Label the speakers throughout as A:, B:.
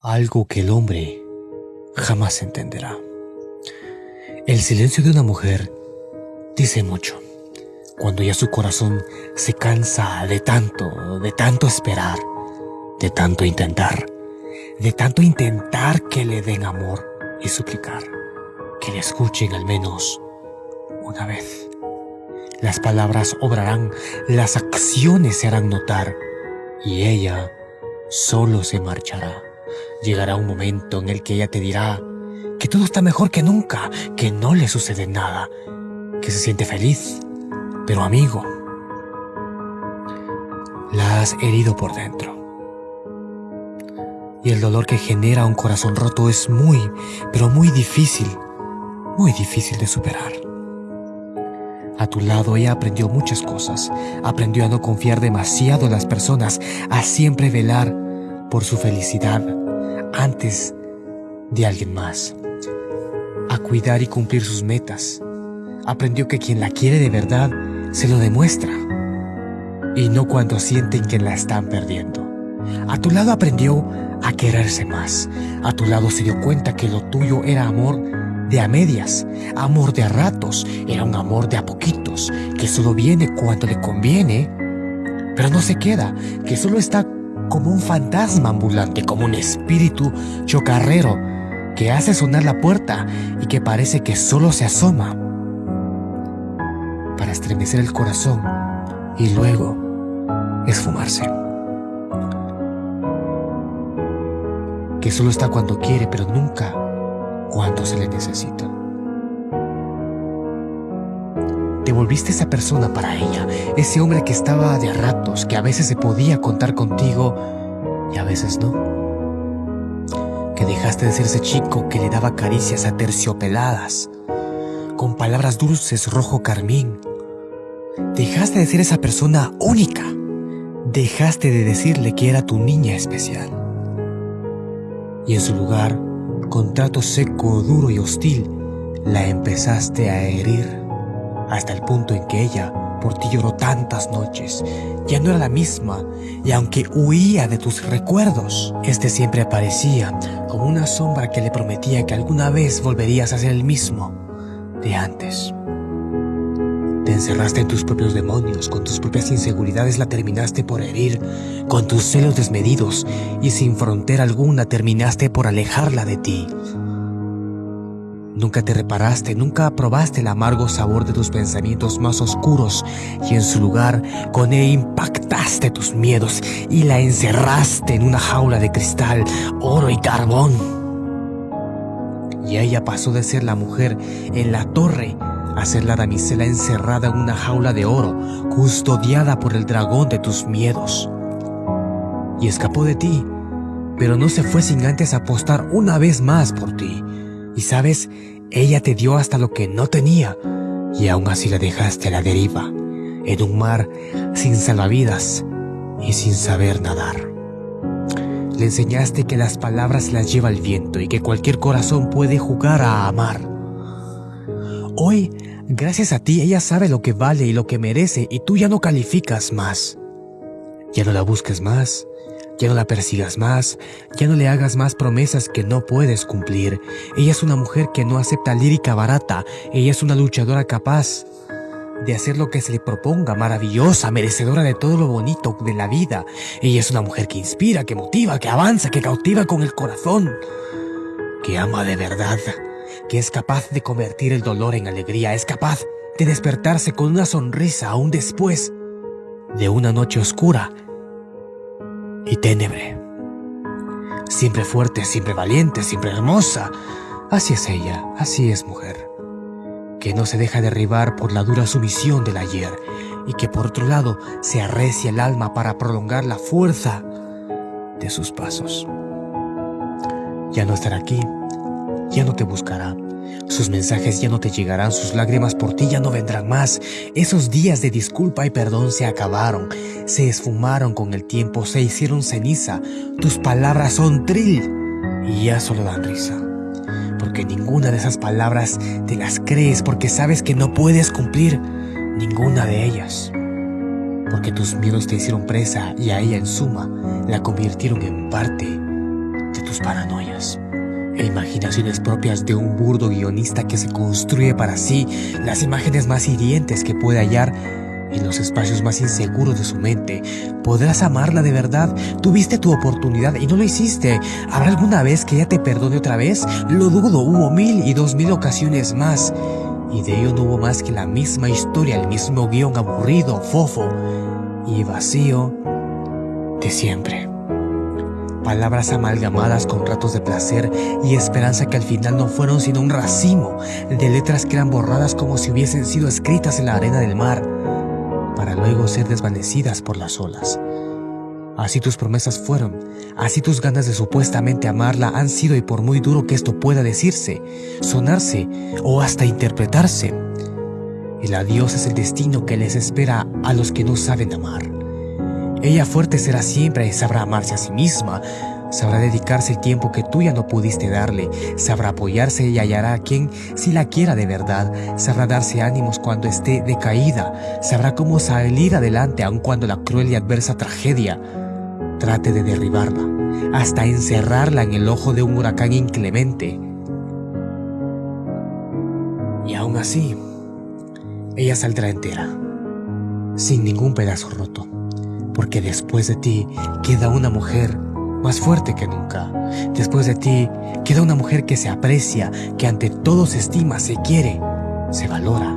A: algo que el hombre jamás entenderá. El silencio de una mujer dice mucho. Cuando ya su corazón se cansa de tanto, de tanto esperar, de tanto intentar, de tanto intentar que le den amor y suplicar, que le escuchen al menos una vez. Las palabras obrarán, las acciones se harán notar y ella solo se marchará. Llegará un momento en el que ella te dirá que todo está mejor que nunca, que no le sucede nada, que se siente feliz. Pero amigo, la has herido por dentro. Y el dolor que genera un corazón roto es muy, pero muy difícil, muy difícil de superar. A tu lado ella aprendió muchas cosas. Aprendió a no confiar demasiado en las personas, a siempre velar por su felicidad antes de alguien más, a cuidar y cumplir sus metas. Aprendió que quien la quiere de verdad se lo demuestra y no cuando sienten que la están perdiendo. A tu lado aprendió a quererse más. A tu lado se dio cuenta que lo tuyo era amor de a medias, amor de a ratos, era un amor de a poquitos, que solo viene cuando le conviene, pero no se queda, que solo está como un fantasma ambulante, como un espíritu chocarrero que hace sonar la puerta y que parece que solo se asoma para estremecer el corazón y luego esfumarse. Que solo está cuando quiere, pero nunca cuando se le necesita. Te volviste esa persona para ella, ese hombre que estaba de ratos, que a veces se podía contar contigo y a veces no. Que dejaste de ser ese chico que le daba caricias aterciopeladas, con palabras dulces rojo carmín. Dejaste de ser esa persona única. Dejaste de decirle que era tu niña especial. Y en su lugar, con trato seco, duro y hostil, la empezaste a herir hasta el punto en que ella por ti lloró tantas noches. Ya no era la misma, y aunque huía de tus recuerdos, este siempre aparecía como una sombra que le prometía que alguna vez volverías a ser el mismo de antes. Te encerraste en tus propios demonios, con tus propias inseguridades la terminaste por herir, con tus celos desmedidos y sin frontera alguna terminaste por alejarla de ti. Nunca te reparaste, nunca probaste el amargo sabor de tus pensamientos más oscuros y en su lugar con él impactaste tus miedos y la encerraste en una jaula de cristal, oro y carbón. Y ella pasó de ser la mujer en la torre a ser la damisela encerrada en una jaula de oro, custodiada por el dragón de tus miedos. Y escapó de ti, pero no se fue sin antes apostar una vez más por ti. Y sabes, ella te dio hasta lo que no tenía, y aún así la dejaste a la deriva, en un mar sin salvavidas y sin saber nadar. Le enseñaste que las palabras las lleva el viento y que cualquier corazón puede jugar a amar. Hoy, gracias a ti, ella sabe lo que vale y lo que merece y tú ya no calificas más. Ya no la busques más, ya no la persigas más, ya no le hagas más promesas que no puedes cumplir. Ella es una mujer que no acepta lírica barata, ella es una luchadora capaz de hacer lo que se le proponga, maravillosa, merecedora de todo lo bonito de la vida. Ella es una mujer que inspira, que motiva, que avanza, que cautiva con el corazón, que ama de verdad, que es capaz de convertir el dolor en alegría, es capaz de despertarse con una sonrisa aún después de una noche oscura y tenebre. Siempre fuerte, siempre valiente, siempre hermosa. Así es ella, así es mujer. Que no se deja derribar por la dura sumisión del ayer y que por otro lado se arrecia el alma para prolongar la fuerza de sus pasos. Ya no estará aquí, ya no te buscará, sus mensajes ya no te llegarán, sus lágrimas por ti ya no vendrán más. Esos días de disculpa y perdón se acabaron, se esfumaron con el tiempo, se hicieron ceniza. Tus palabras son trill y ya solo dan risa. Porque ninguna de esas palabras te las crees porque sabes que no puedes cumplir ninguna de ellas. Porque tus miedos te hicieron presa y a ella en suma la convirtieron en parte de tus paranoias e imaginaciones propias de un burdo guionista que se construye para sí las imágenes más hirientes que puede hallar en los espacios más inseguros de su mente. ¿Podrás amarla de verdad? Tuviste tu oportunidad y no lo hiciste. ¿Habrá alguna vez que ella te perdone otra vez? Lo dudo, hubo mil y dos mil ocasiones más. Y de ello no hubo más que la misma historia, el mismo guion aburrido, fofo y vacío de siempre. Palabras amalgamadas con ratos de placer y esperanza que al final no fueron sino un racimo de letras que eran borradas como si hubiesen sido escritas en la arena del mar para luego ser desvanecidas por las olas. Así tus promesas fueron, así tus ganas de supuestamente amarla han sido y por muy duro que esto pueda decirse, sonarse o hasta interpretarse, el adiós es el destino que les espera a los que no saben amar. Ella fuerte será siempre y sabrá amarse a sí misma, Sabrá dedicarse el tiempo que tú ya no pudiste darle. Sabrá apoyarse y hallará a quien si la quiera de verdad. Sabrá darse ánimos cuando esté decaída. Sabrá cómo salir adelante aun cuando la cruel y adversa tragedia trate de derribarla, hasta encerrarla en el ojo de un huracán inclemente. Y aún así, ella saldrá entera, sin ningún pedazo roto, porque después de ti queda una mujer más fuerte que nunca. Después de ti, queda una mujer que se aprecia, que ante todo se estima, se quiere, se valora.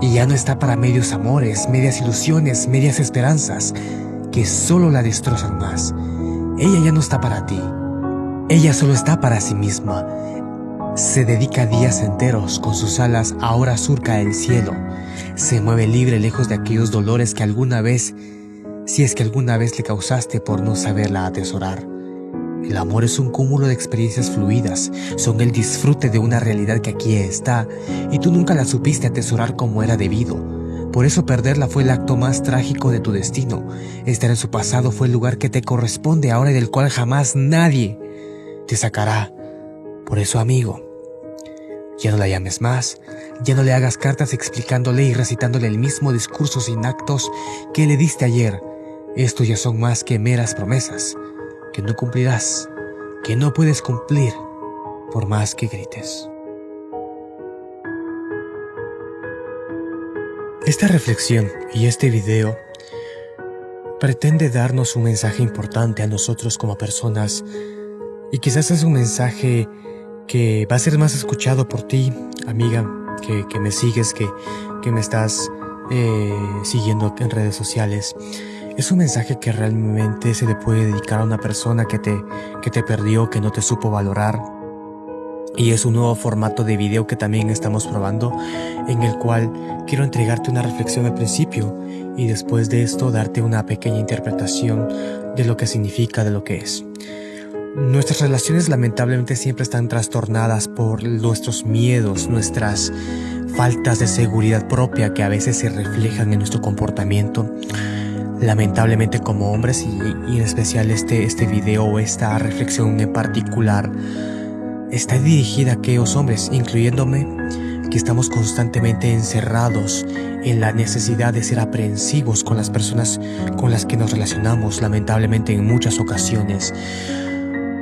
A: Y ya no está para medios amores, medias ilusiones, medias esperanzas, que solo la destrozan más. Ella ya no está para ti. Ella solo está para sí misma. Se dedica días enteros con sus alas, ahora surca el cielo. Se mueve libre lejos de aquellos dolores que alguna vez, si es que alguna vez le causaste por no saberla atesorar. El amor es un cúmulo de experiencias fluidas, son el disfrute de una realidad que aquí está y tú nunca la supiste atesorar como era debido. Por eso perderla fue el acto más trágico de tu destino. Estar en su pasado fue el lugar que te corresponde ahora y del cual jamás nadie te sacará. Por eso, amigo, ya no la llames más, ya no le hagas cartas explicándole y recitándole el mismo discurso sin actos que le diste ayer. Estos ya son más que meras promesas que no cumplirás, que no puedes cumplir por más que grites. Esta reflexión y este video pretende darnos un mensaje importante a nosotros como personas y quizás es un mensaje que va a ser más escuchado por ti, amiga, que, me sigues, que, que me estás eh, siguiendo en redes sociales. Es un mensaje que realmente se le puede dedicar a una persona que te, que te perdió, que no te supo valorar. Y es un nuevo formato de video que también estamos probando, en el cual quiero entregarte una reflexión al principio y después de esto darte una pequeña interpretación de lo que significa, de lo que es. Nuestras relaciones lamentablemente siempre están trastornadas por nuestros miedos, nuestras faltas de seguridad propia que a veces se reflejan en nuestro comportamiento lamentablemente como hombres y, en especial este, este video o esta reflexión en particular está dirigida a aquellos hombres, incluyéndome, que estamos constantemente encerrados en la necesidad de ser aprensivos con las personas con las que nos relacionamos, lamentablemente en muchas ocasiones.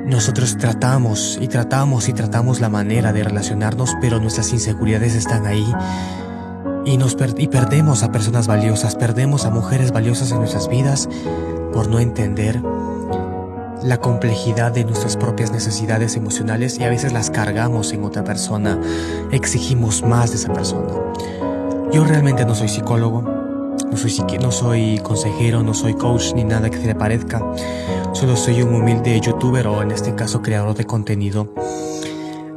A: Nosotros tratamos y tratamos y tratamos la manera de relacionarnos, pero nuestras inseguridades están ahí y, nos y perdemos a personas valiosas, perdemos a mujeres valiosas en nuestras vidas por no entender la complejidad de nuestras propias necesidades emocionales y a veces las cargamos en otra persona, exigimos más de esa persona. Yo realmente no soy psicólogo, no soy, no soy consejero, no soy coach ni nada que se le parezca, solo soy un humilde youtuber o en este caso creador de contenido.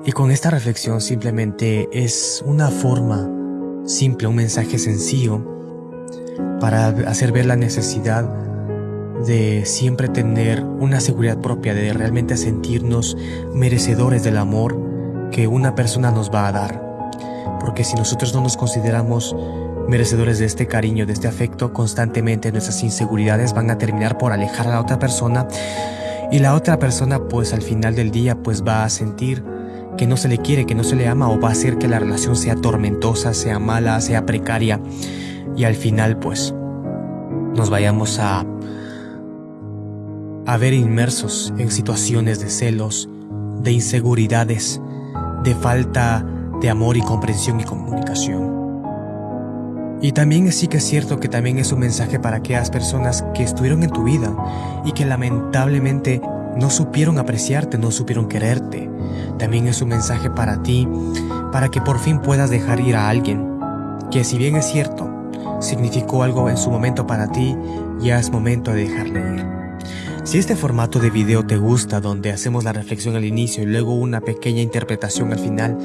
A: Y con esta reflexión simplemente es una forma simple, un mensaje sencillo para hacer ver la necesidad de siempre tener una seguridad propia, de realmente sentirnos merecedores del amor que una persona nos va a dar. Porque si nosotros no nos consideramos merecedores de este cariño, de este afecto, constantemente nuestras inseguridades van a terminar por alejar a la otra persona y la otra persona pues al final del día pues va a sentir que no se le quiere, que no se le ama o va a hacer que la relación sea tormentosa, sea mala, sea precaria y al final pues nos vayamos a, a ver inmersos en situaciones de celos, de inseguridades, de falta de amor y comprensión y comunicación. Y también sí que es cierto que también es un mensaje para aquellas personas que estuvieron en tu vida y que lamentablemente no supieron apreciarte, no supieron quererte. También es un mensaje para ti, para que por fin puedas dejar ir a alguien, que si bien es cierto, significó algo en su momento para ti, ya es momento de dejarle ir. Si este formato de video te gusta, donde hacemos la reflexión al inicio y luego una pequeña interpretación al final,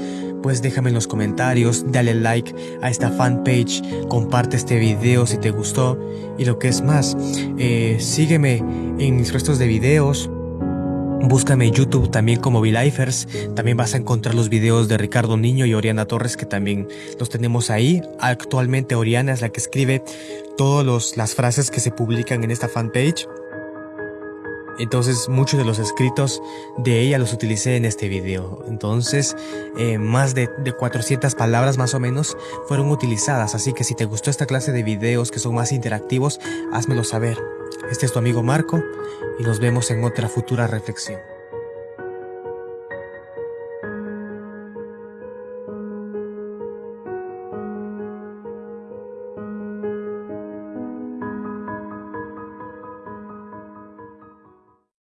A: pues déjame en los comentarios, dale like a esta fanpage, comparte este video si te gustó y lo que es más, eh, sígueme en mis restos de videos, Búscame en YouTube también como V-Lifers. También vas a encontrar los videos de Ricardo Niño y Oriana Torres que también los tenemos ahí. Actualmente Oriana es la que escribe todas las frases que se publican en esta fanpage. Entonces muchos de los escritos de ella los utilicé en este video. Entonces eh, más de, de 400 palabras más o menos fueron utilizadas. Así que si te gustó esta clase de videos que son más interactivos, házmelo saber. Este es tu amigo Marco y nos vemos en otra futura reflexión.